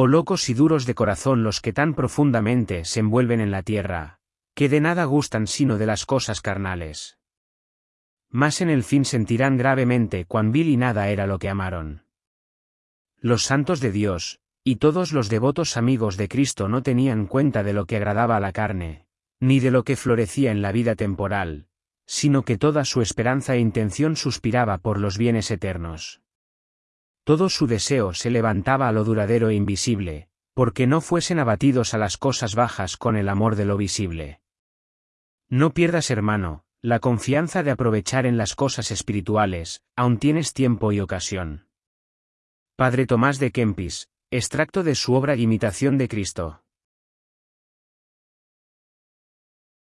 Oh locos y duros de corazón los que tan profundamente se envuelven en la tierra, que de nada gustan sino de las cosas carnales. Mas en el fin sentirán gravemente cuán vil y nada era lo que amaron. Los santos de Dios, y todos los devotos amigos de Cristo no tenían cuenta de lo que agradaba a la carne, ni de lo que florecía en la vida temporal, sino que toda su esperanza e intención suspiraba por los bienes eternos. Todo su deseo se levantaba a lo duradero e invisible, porque no fuesen abatidos a las cosas bajas con el amor de lo visible. No pierdas, hermano, la confianza de aprovechar en las cosas espirituales, aun tienes tiempo y ocasión. Padre Tomás de Kempis, extracto de su obra Imitación de Cristo.